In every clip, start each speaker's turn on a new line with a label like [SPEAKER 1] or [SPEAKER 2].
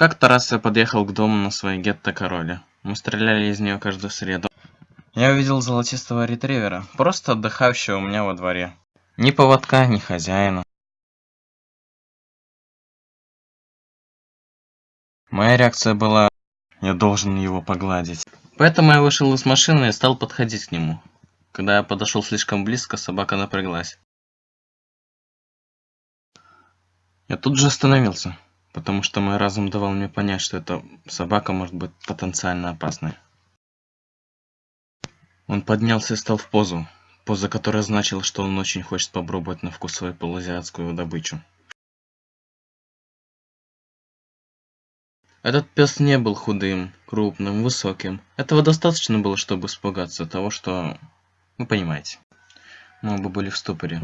[SPEAKER 1] Как-то раз я подъехал к дому на своей гетто-короле. Мы стреляли из нее каждую среду. Я увидел золотистого ретривера, просто отдыхающего у меня во дворе. Ни поводка, ни хозяина. Моя реакция была «я должен его погладить». Поэтому я вышел из машины и стал подходить к нему. Когда я подошел слишком близко, собака напряглась. Я тут же остановился, потому что мой разум давал мне понять, что эта собака может быть потенциально опасной. Он поднялся и стал в позу, поза которая значила, что он очень хочет попробовать на вкус свою полуазиатскую добычу. Этот пес не был худым, крупным, высоким. Этого достаточно было, чтобы испугаться того, что... Вы понимаете. Мы оба были в ступоре,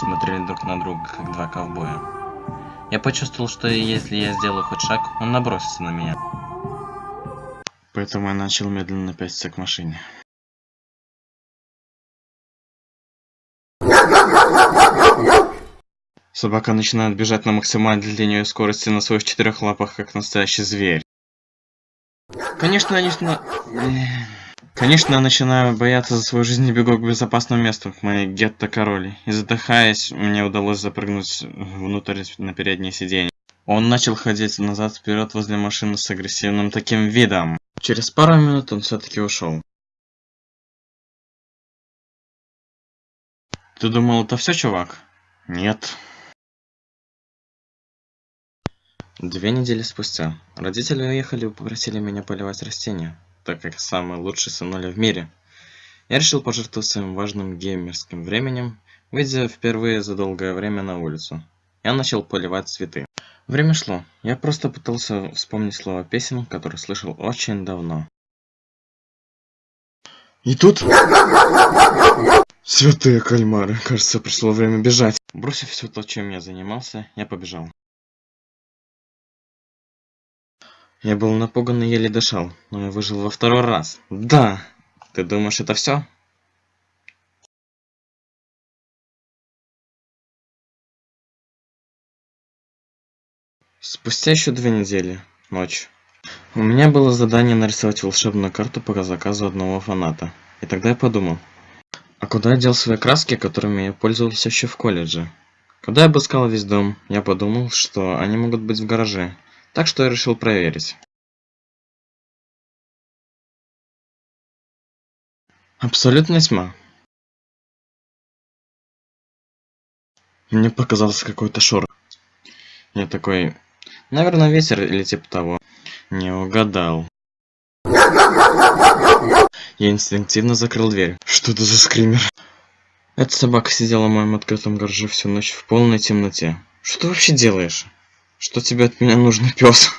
[SPEAKER 1] смотрели друг на друга, как два ковбоя. Я почувствовал, что если я сделаю хоть шаг, он набросится на меня. Поэтому я начал медленно пятиться к машине. Собака начинает бежать на максимальной для нее скорости на своих четырех лапах, как настоящий зверь. Конечно, начинаю... Конечно, я начинаю бояться за свою жизнь и бегу к безопасному месту, к моей гетто-короли. И задыхаясь, мне удалось запрыгнуть внутрь на переднее сиденье. Он начал ходить назад-вперед возле машины с агрессивным таким видом. Через пару минут он все-таки ушел. Ты думал, это все, чувак? Нет. Две недели спустя родители уехали и попросили меня поливать растения, так как самый лучший сынуля в мире. Я решил пожертвовать своим важным геймерским временем, выйдя впервые за долгое время на улицу. Я начал поливать цветы. Время шло. Я просто пытался вспомнить слова песен, которые слышал очень давно. И тут... Святые кальмары, кажется, пришло время бежать. Бросив все то, чем я занимался, я побежал. Я был напуган и еле дышал, но я выжил во второй раз. Да! Ты думаешь, это все? Спустя еще две недели, ночь. У меня было задание нарисовать волшебную карту по заказу одного фаната. И тогда я подумал, а куда я дел свои краски, которыми я пользовался еще в колледже? Когда я обыскал весь дом, я подумал, что они могут быть в гараже. Так что я решил проверить. Абсолютная тьма. Мне показался какой-то шорох. Я такой, наверное, ветер или типа того. Не угадал. Я инстинктивно закрыл дверь. Что это за скример? Эта собака сидела в моем открытом гараже всю ночь в полной темноте. Что ты вообще делаешь? Что тебе от меня нужно, пес?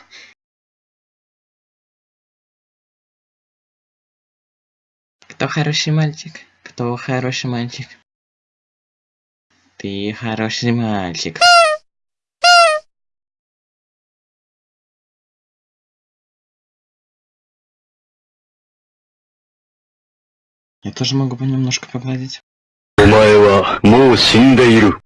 [SPEAKER 1] Кто хороший мальчик? Кто хороший мальчик? Ты хороший мальчик. Я тоже могу бы немножко погладить. お前はもう死んでいる。